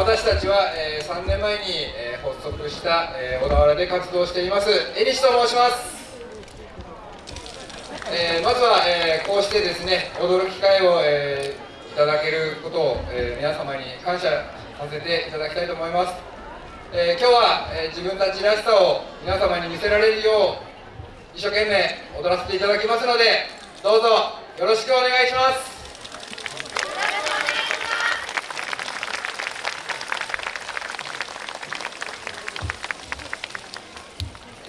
私たちは、えー、3年前に、えー、発足した、えー、小田原で活動しています江西と申します、えー、まずは、え、こうしてですね踊る機会を、え、いただけることを、え、皆様に感謝させていただきたいと思います、え、今日は、え、自分たちらしさを皆様に見せられるよう一生懸命踊らせていただきますのでどうぞよろしくお願いします。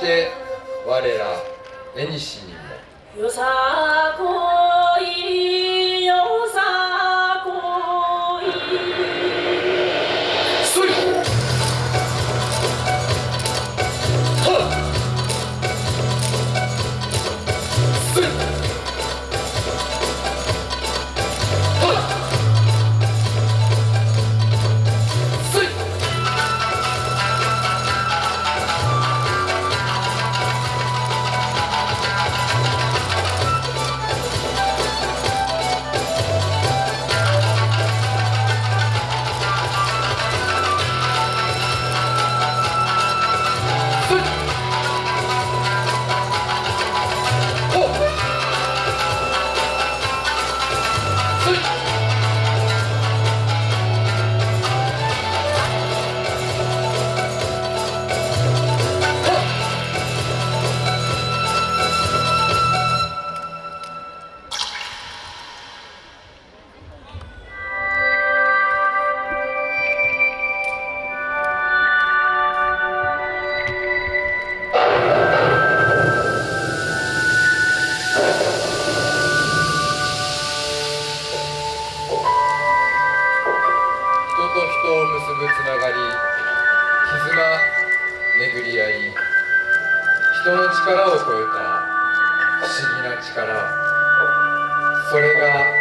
して我ら縁にも。よさこぶつながり絆巡り合い。人の力を超えた不思議な力。それが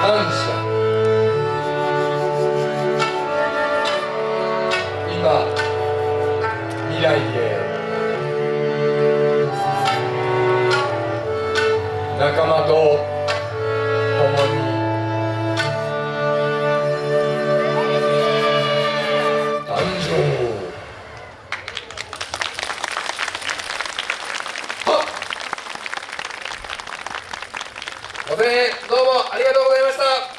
感謝今未来へ。仲間と。ご声援どうもありがとうございました。